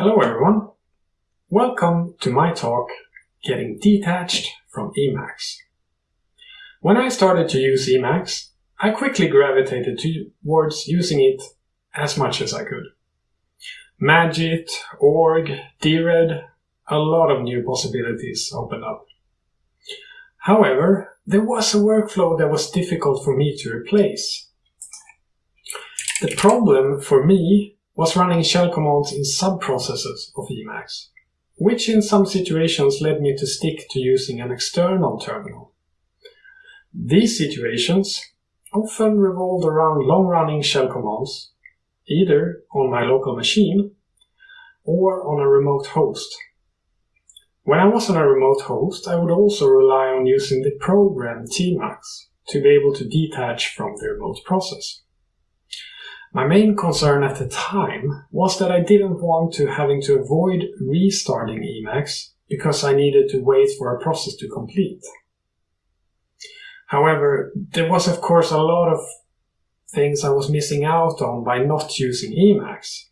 Hello everyone! Welcome to my talk, Getting Detached from Emacs. When I started to use Emacs, I quickly gravitated towards using it as much as I could. Magit, org, dired, a lot of new possibilities opened up. However, there was a workflow that was difficult for me to replace. The problem for me was running shell commands in sub-processes of Emacs, which in some situations led me to stick to using an external terminal. These situations often revolved around long-running shell commands, either on my local machine or on a remote host. When I was on a remote host, I would also rely on using the program tmux to be able to detach from the remote process. My main concern at the time was that I didn't want to having to avoid restarting Emacs because I needed to wait for a process to complete. However, there was of course a lot of things I was missing out on by not using Emacs.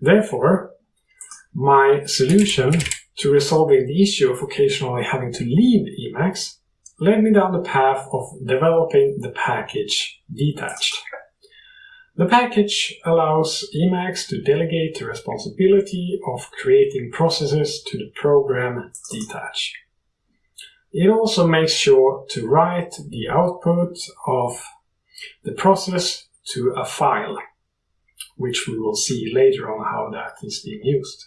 Therefore, my solution to resolving the issue of occasionally having to leave Emacs led me down the path of developing the package detached. The package allows Emacs to delegate the responsibility of creating processes to the program dtach. It also makes sure to write the output of the process to a file, which we will see later on how that is being used.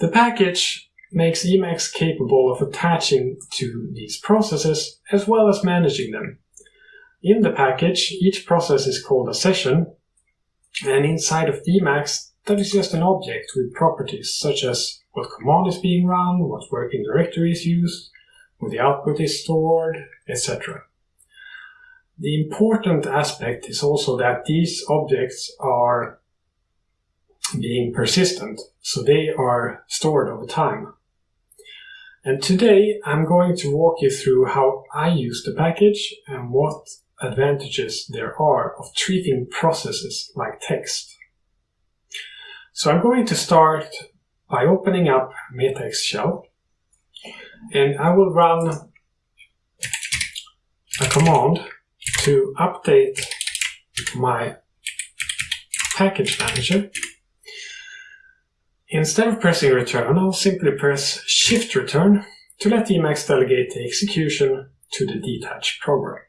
The package makes Emacs capable of attaching to these processes as well as managing them in the package, each process is called a session, and inside of Emacs, that is just an object with properties such as what command is being run, what working directory is used, where the output is stored, etc. The important aspect is also that these objects are being persistent, so they are stored over time. And today I'm going to walk you through how I use the package and what advantages there are of treating processes like text. So I'm going to start by opening up M-x shell and I will run a command to update my package manager. Instead of pressing return, I'll simply press shift return to let Emacs delegate the execution to the detached program.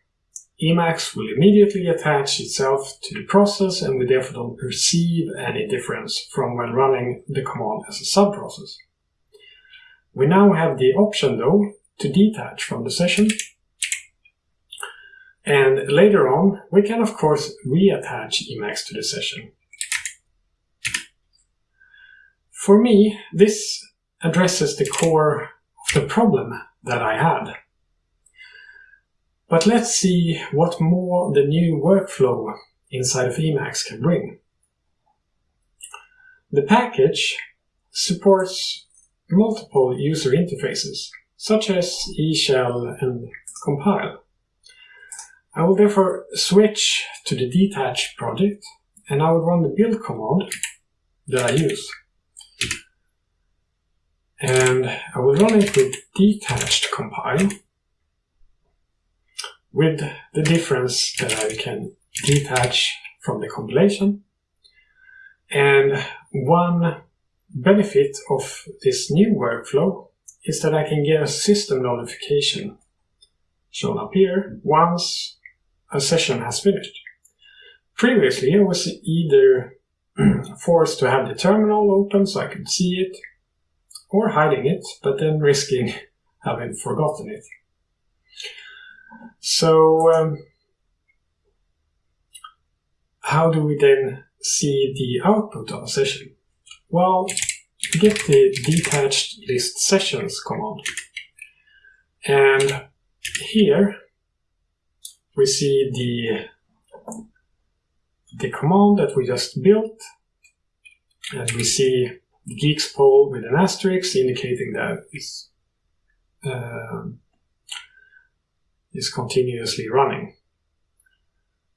Emacs will immediately attach itself to the process and we therefore don't perceive any difference from when running the command as a subprocess. We now have the option though to detach from the session and later on we can of course reattach Emacs to the session. For me this addresses the core of the problem that I had. But let's see what more the new workflow inside of Emacs can bring. The package supports multiple user interfaces, such as eShell and compile. I will therefore switch to the detach project and I will run the build command that I use. And I will run it with detached compile with the difference that I can detach from the compilation. And one benefit of this new workflow is that I can get a system notification shown up here once a session has finished. Previously I was either forced to have the terminal open so I could see it or hiding it, but then risking having forgotten it. So um, how do we then see the output of a session? Well, get the detached list sessions command. And here we see the the command that we just built and we see the guix pull with an asterisk indicating that it's um, is continuously running.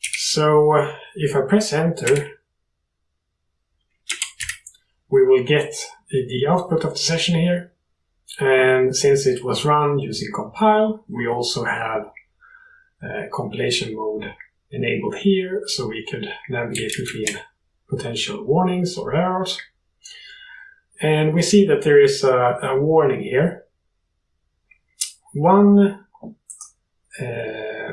So uh, if I press enter, we will get the output of the session here. And since it was run using compile, we also have compilation mode enabled here, so we could navigate between potential warnings or errors. And we see that there is a, a warning here. One uh,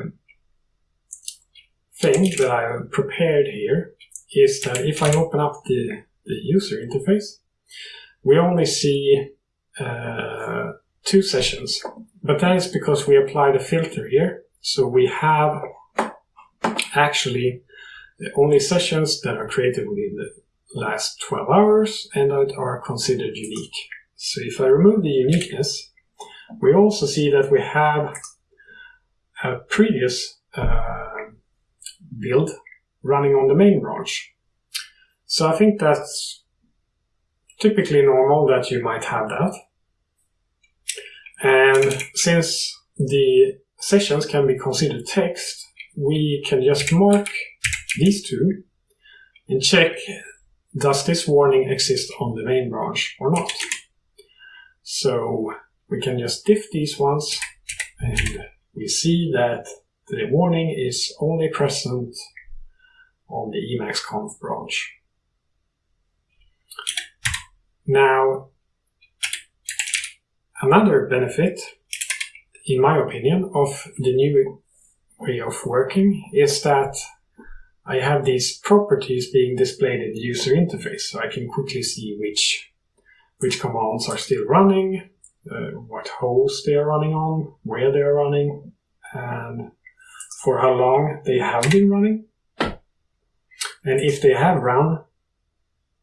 thing that I have prepared here is that if I open up the, the user interface, we only see uh, two sessions. But that is because we applied a filter here. So we have actually only sessions that are created within the last 12 hours and that are considered unique. So if I remove the uniqueness, we also see that we have a previous uh, build running on the main branch. So I think that's typically normal that you might have that. And since the sessions can be considered text, we can just mark these two and check does this warning exist on the main branch or not. So we can just diff these ones we see that the warning is only present on the emacsconf branch. Now, another benefit, in my opinion, of the new way of working is that I have these properties being displayed in the user interface, so I can quickly see which which commands are still running, uh, what host they are running on, where they are running, and for how long they have been running. And if they have run,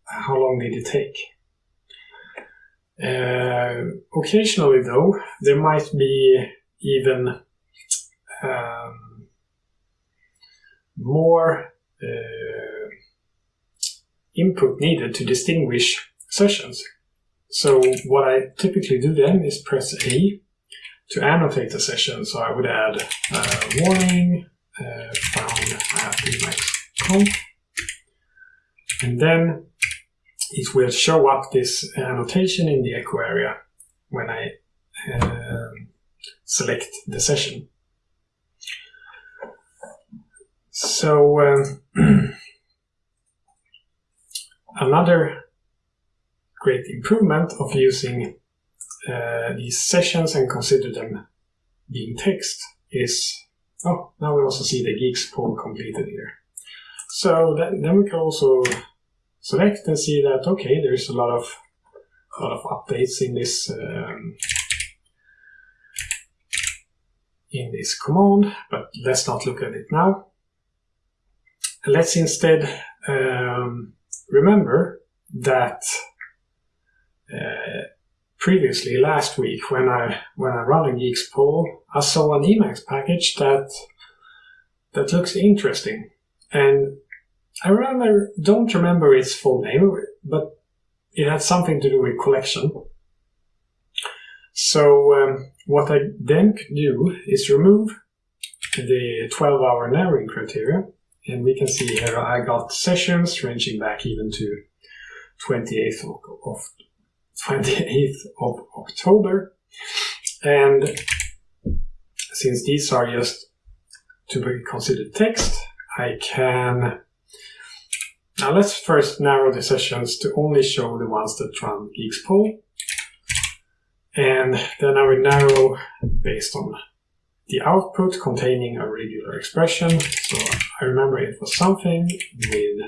how long did it take? Uh, occasionally, though, there might be even um, more uh, input needed to distinguish sessions. So what I typically do then is press A to annotate the session. So I would add uh, warning uh, found at emacsconf. And then it will show up this annotation in the echo area when I uh, select the session. So um, another great improvement of using uh, these sessions and consider them being text is, oh, now we also see the guix pull completed here. So that, then we can also select and see that, okay, there's a lot of, a lot of updates in this um, in this command, but let's not look at it now. Let's instead um, remember that previously last week when I when I run a Guix pull, I saw an Emacs package that that looks interesting, and I remember don't remember its full name, but it had something to do with collection. So um, what I then could do is remove the 12-hour narrowing criteria, and we can see here I got sessions ranging back even to 28th of 28th of October. And since these are just to be considered text, I can... Now let's first narrow the sessions to only show the ones that run Guix pull. And then I will narrow based on the output containing a regular expression. So I remember it was something with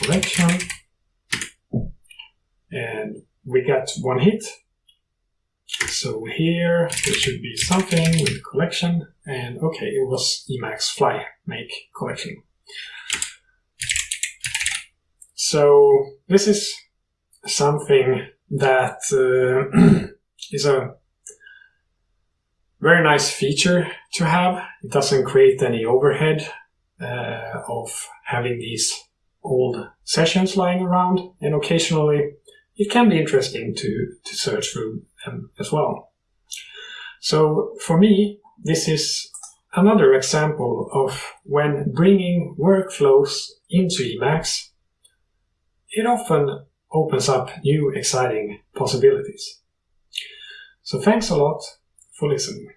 collection. And we got one hit. So here there should be something with collection, and okay, it was Emacs fly make collection. So this is something that uh, is a very nice feature to have. It doesn't create any overhead uh, of having these old sessions lying around, and occasionally it can be interesting to, to search through them as well. So for me, this is another example of when bringing workflows into Emacs, it often opens up new exciting possibilities. So thanks a lot for listening.